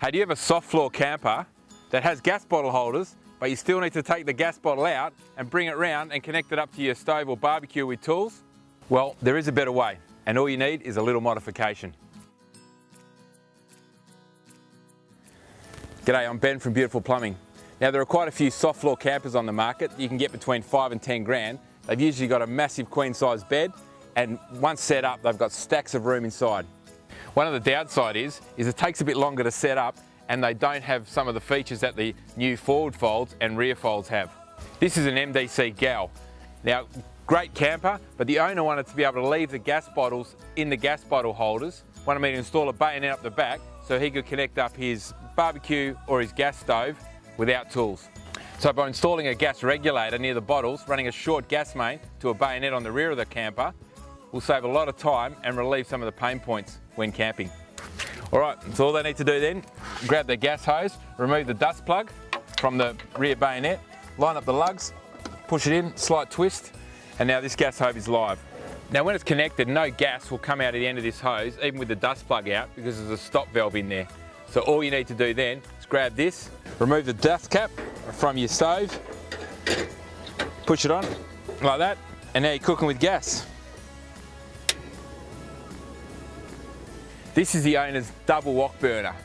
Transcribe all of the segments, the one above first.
Hey, do you have a soft floor camper that has gas bottle holders, but you still need to take the gas bottle out and bring it round and connect it up to your stove or barbecue with tools? Well, there is a better way, and all you need is a little modification. G'day, I'm Ben from Beautiful Plumbing. Now there are quite a few soft floor campers on the market. You can get between five and 10 grand. They've usually got a massive queen size bed and once set up, they've got stacks of room inside. One of the downside is, is it takes a bit longer to set up and they don't have some of the features that the new forward folds and rear folds have. This is an MDC GAL. Now, great camper, but the owner wanted to be able to leave the gas bottles in the gas bottle holders, wanted me to install a bayonet up the back so he could connect up his barbecue or his gas stove without tools. So by installing a gas regulator near the bottles, running a short gas main to a bayonet on the rear of the camper, will save a lot of time and relieve some of the pain points when camping. All right, so all they need to do then, grab their gas hose, remove the dust plug from the rear bayonet, line up the lugs, push it in, slight twist, and now this gas hose is live. Now when it's connected, no gas will come out of the end of this hose, even with the dust plug out, because there's a stop valve in there. So all you need to do then is grab this, remove the dust cap from your stove, push it on like that, and now you're cooking with gas. This is the owner's double wok burner,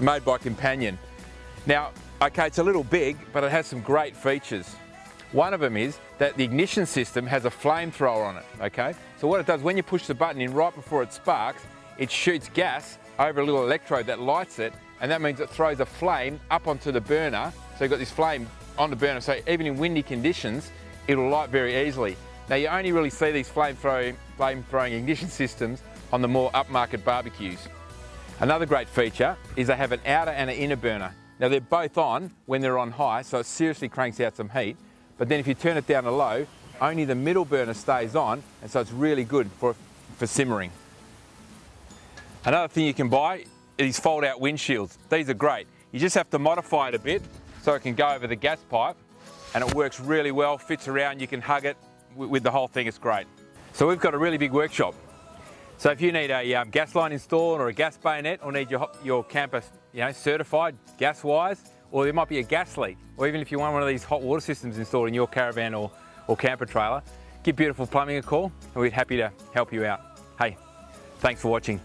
made by Companion. Now, okay, it's a little big, but it has some great features. One of them is that the ignition system has a flamethrower on it, okay? So what it does, when you push the button in right before it sparks, it shoots gas over a little electrode that lights it, and that means it throws a flame up onto the burner. So you've got this flame on the burner, so even in windy conditions, it'll light very easily. Now you only really see these flame throwing, flame throwing ignition systems on the more upmarket barbecues. Another great feature is they have an outer and an inner burner. Now they're both on when they're on high, so it seriously cranks out some heat. But then if you turn it down to low, only the middle burner stays on, and so it's really good for, for simmering. Another thing you can buy is fold-out windshields. These are great. You just have to modify it a bit so it can go over the gas pipe, and it works really well, fits around, you can hug it with the whole thing, it's great. So we've got a really big workshop. So if you need a um, gas line installed or a gas bayonet or need your, your camper you know, certified gas-wise, or there might be a gas leak, or even if you want one of these hot water systems installed in your caravan or, or camper trailer, give Beautiful Plumbing a call and we'd be happy to help you out. Hey, thanks for watching.